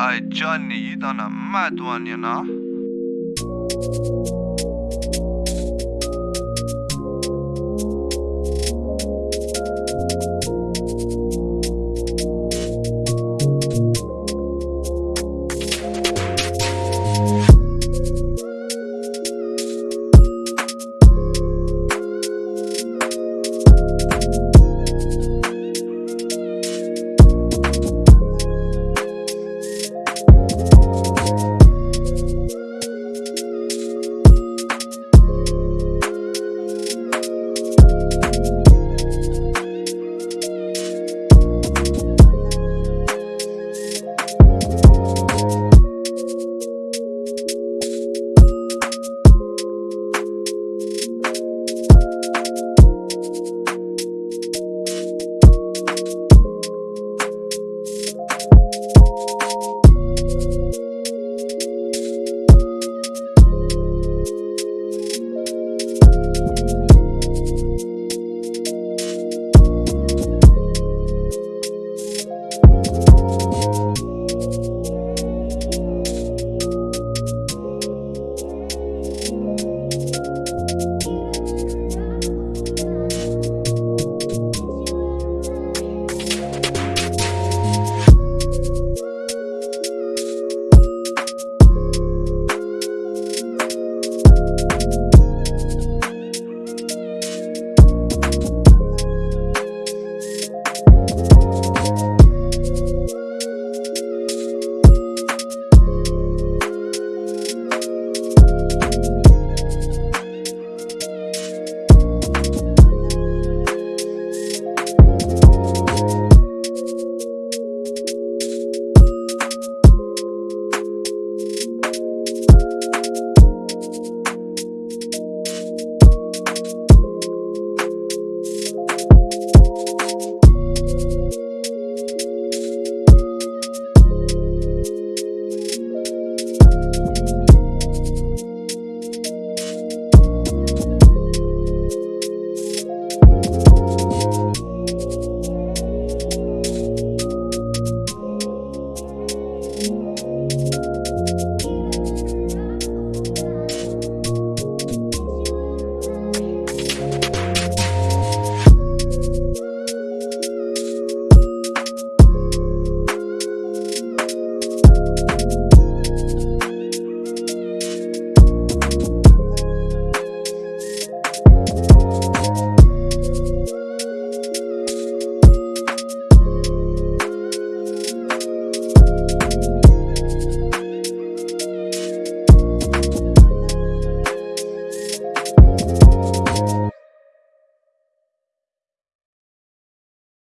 Hey, Johnny, you done a mad one, you know?